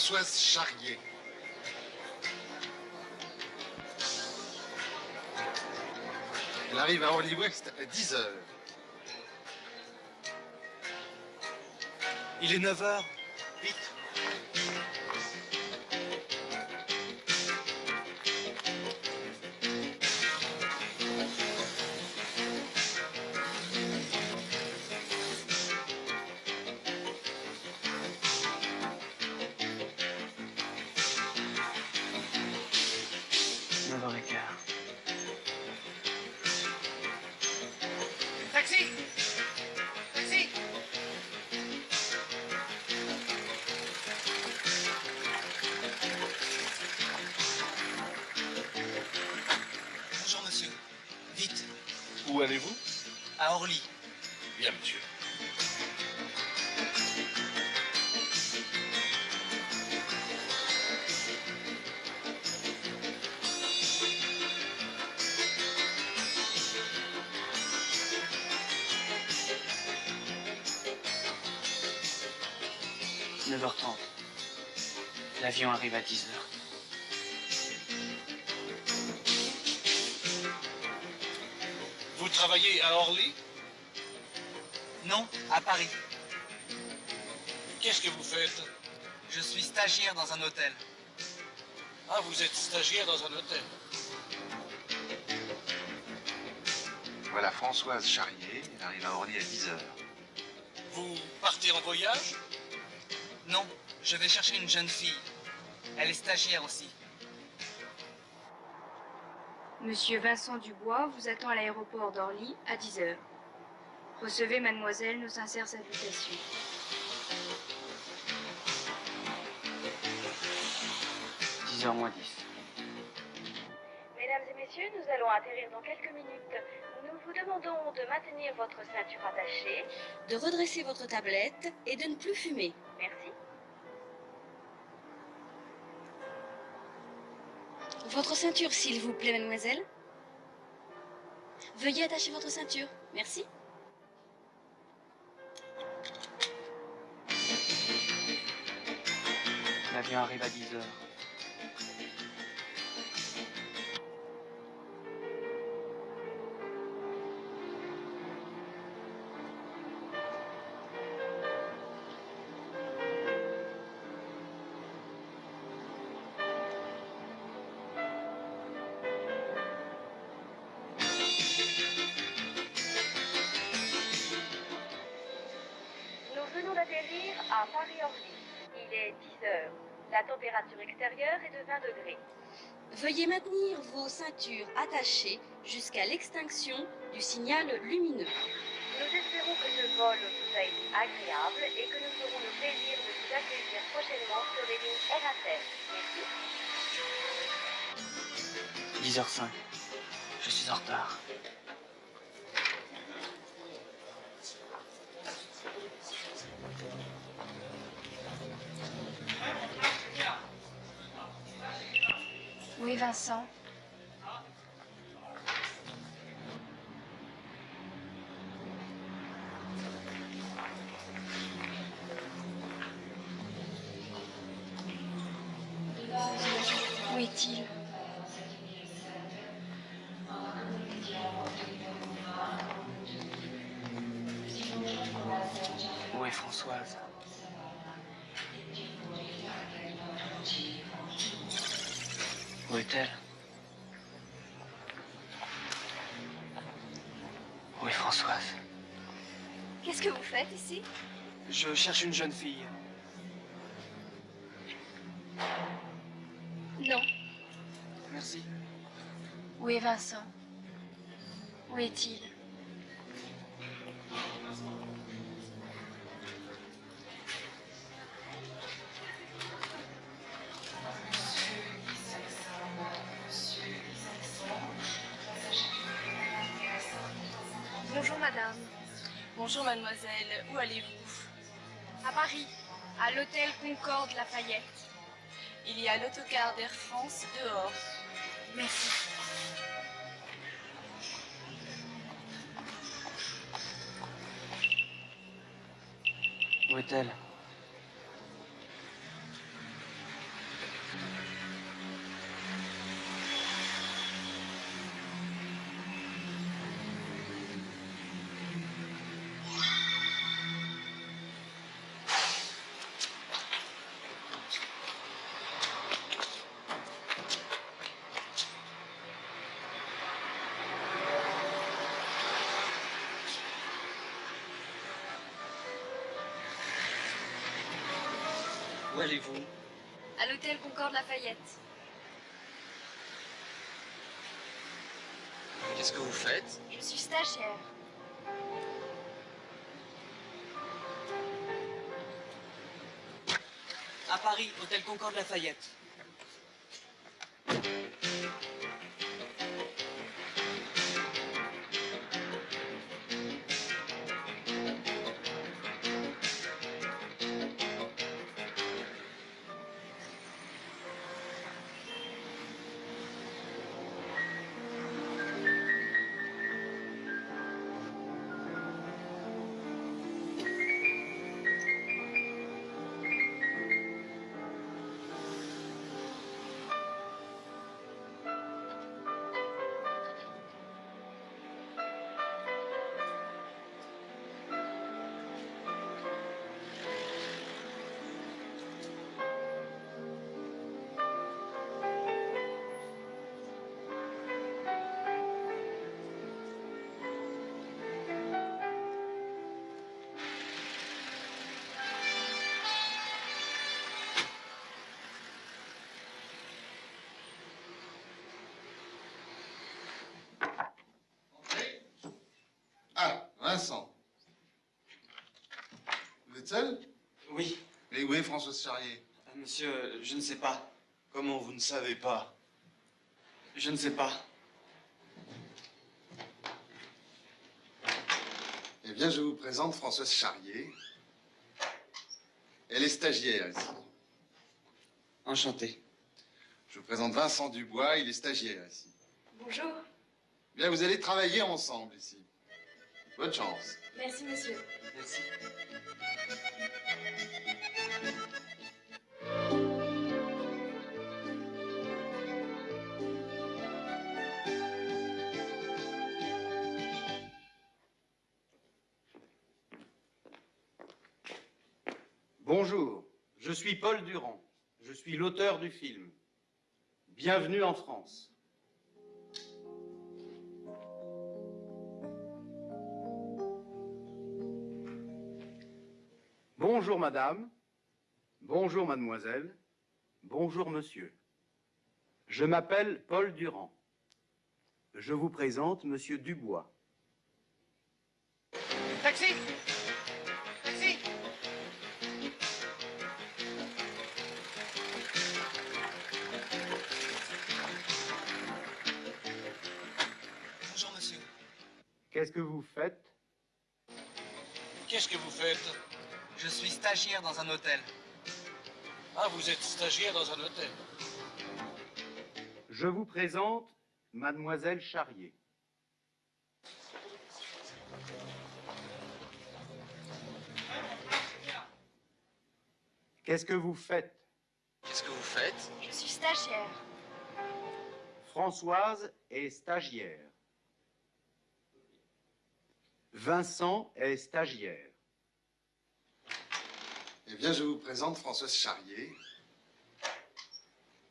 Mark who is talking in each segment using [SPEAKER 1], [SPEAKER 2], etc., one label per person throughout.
[SPEAKER 1] Françoise Charrier. Elle arrive à Orly West à 10 heures.
[SPEAKER 2] Il est 9h. Vite.
[SPEAKER 3] Allez-vous
[SPEAKER 2] À Orly.
[SPEAKER 3] Bien, monsieur.
[SPEAKER 2] Neuf heures trente. L'avion arrive à 10 heures.
[SPEAKER 3] Vous travaillez à Orly?
[SPEAKER 2] Non, à Paris.
[SPEAKER 3] Qu'est-ce que vous faites?
[SPEAKER 2] Je suis stagiaire dans un hôtel.
[SPEAKER 3] Ah, vous êtes stagiaire dans un hôtel.
[SPEAKER 1] Voilà Françoise Charrier. Elle arrive à Orly à 10 heures.
[SPEAKER 3] Vous partez en voyage?
[SPEAKER 2] Non, je vais chercher une jeune fille. Elle est stagiaire aussi.
[SPEAKER 4] Monsieur Vincent Dubois vous attend à l'aéroport d'Orly à 10h. Recevez, mademoiselle, nos sincères salutations.
[SPEAKER 2] Dix heures moins 10.
[SPEAKER 5] Mesdames et messieurs, nous allons atterrir dans quelques minutes. Nous vous demandons de maintenir votre ceinture attachée, de redresser votre tablette et de ne plus fumer. Votre ceinture, s'il vous plaît, mademoiselle. Veuillez attacher votre ceinture. Merci.
[SPEAKER 2] L'avion arrive à 10 heures.
[SPEAKER 5] Température extérieure est de 20 degrés. Veuillez maintenir vos ceintures attachées jusqu'à l'extinction du signal lumineux. Nous espérons que ce vol vous a été agréable et que nous aurons le plaisir de vous accueillir prochainement sur les lignes RATER. Merci.
[SPEAKER 2] 10h05. Je suis en retard.
[SPEAKER 4] Vincent. Où est-il?
[SPEAKER 2] Où est Françoise? Où est-elle Où est Françoise?
[SPEAKER 5] Qu'est-ce que vous faites ici?
[SPEAKER 2] Je cherche une jeune fille.
[SPEAKER 4] Non.
[SPEAKER 2] Merci.
[SPEAKER 4] Où est Vincent? Où est-il? Madame.
[SPEAKER 5] Bonjour mademoiselle, où allez-vous?
[SPEAKER 4] À Paris, à l'hôtel Concorde Lafayette.
[SPEAKER 5] Il y a l'autocar d'Air France dehors.
[SPEAKER 4] Merci.
[SPEAKER 2] Où est-elle? Où allez-vous?
[SPEAKER 4] À l'hôtel Concorde Lafayette.
[SPEAKER 2] Qu'est-ce que vous faites?
[SPEAKER 4] Je suis stagiaire.
[SPEAKER 2] À Paris, hôtel Concorde Lafayette.
[SPEAKER 1] Vincent. Vous êtes seul?
[SPEAKER 2] Oui,
[SPEAKER 1] Et où est Françoise Charrier?
[SPEAKER 2] Euh, monsieur, je ne sais pas.
[SPEAKER 1] Comment vous ne savez pas?
[SPEAKER 2] Je ne sais pas.
[SPEAKER 1] Eh bien, je vous présente Françoise Charrier. Elle est stagiaire ici.
[SPEAKER 2] Enchanté.
[SPEAKER 1] Je vous présente Vincent Dubois, il est stagiaire ici.
[SPEAKER 4] Bonjour.
[SPEAKER 1] Bien, vous allez travailler ensemble ici. Bonne chance.
[SPEAKER 4] Merci, monsieur.
[SPEAKER 2] Merci.
[SPEAKER 6] Bonjour, je suis Paul Durand. Je suis l'auteur du film. Bienvenue en France. Bonjour madame, bonjour mademoiselle, bonjour monsieur. Je m'appelle Paul Durand. Je vous présente monsieur Dubois.
[SPEAKER 7] Taxi Taxi
[SPEAKER 2] Bonjour, monsieur.
[SPEAKER 6] Qu'est-ce que vous faites?
[SPEAKER 3] Qu'est-ce que vous faites?
[SPEAKER 2] Je suis stagiaire dans un hôtel.
[SPEAKER 3] Ah, vous êtes stagiaire dans un hôtel.
[SPEAKER 6] Je vous présente mademoiselle Charrier. Qu'est-ce que vous faites?
[SPEAKER 2] Qu'est-ce que vous faites?
[SPEAKER 4] Je suis stagiaire.
[SPEAKER 6] Françoise est stagiaire. Vincent est stagiaire.
[SPEAKER 1] Eh bien, je vous présente Françoise Charrier.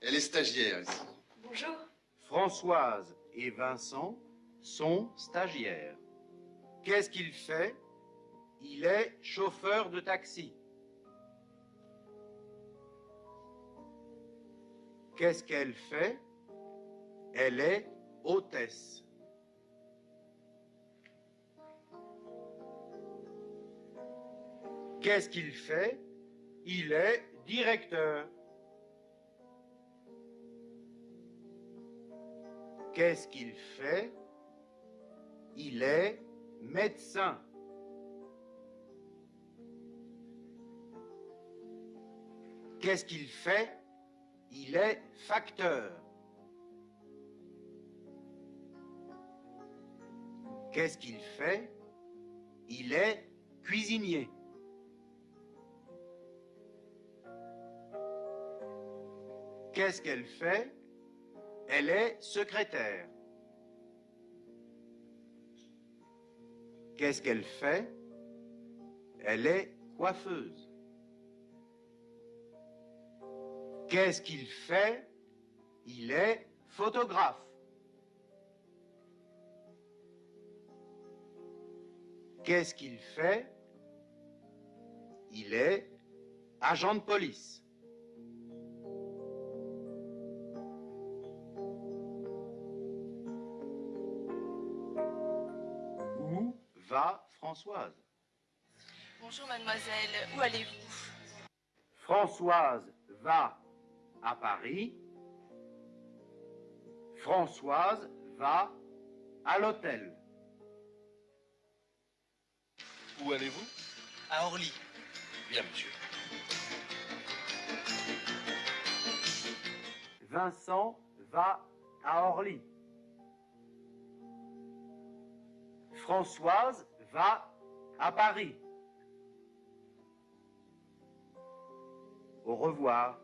[SPEAKER 1] Elle est stagiaire ici.
[SPEAKER 4] Bonjour.
[SPEAKER 6] Françoise et Vincent sont stagiaires. Qu'est-ce qu'il fait Il est chauffeur de taxi. Qu'est-ce qu'elle fait? Elle est hôtesse. Qu'est-ce qu'il fait Il est directeur. Qu'est-ce qu'il fait? Il est médecin. Qu'est-ce qu'il fait? Il est facteur. Qu'est-ce qu'il fait? Il est cuisinier. Qu'est-ce qu'elle fait? Elle est secrétaire. Qu'est-ce qu'elle fait? Elle est coiffeuse. Qu'est-ce qu'il fait? Il est photographe. Qu'est-ce qu'il fait? Il est agent de police. Va Françoise
[SPEAKER 8] Bonjour mademoiselle, où allez-vous?
[SPEAKER 6] Françoise va à Paris. Françoise va à l'hôtel.
[SPEAKER 3] Où allez-vous?
[SPEAKER 2] À Orly.
[SPEAKER 3] Bien, monsieur.
[SPEAKER 6] Vincent va à Orly. Françoise va à Paris. Au revoir.